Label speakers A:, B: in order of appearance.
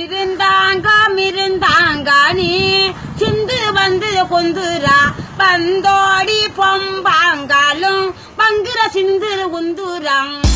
A: இருந்தாங்க இருந்தாங்க நீ சிந்து வந்து கொந்துரா வந்தோடி பொம்பாங்காலும் பங்குற சிந்து உந்துராங்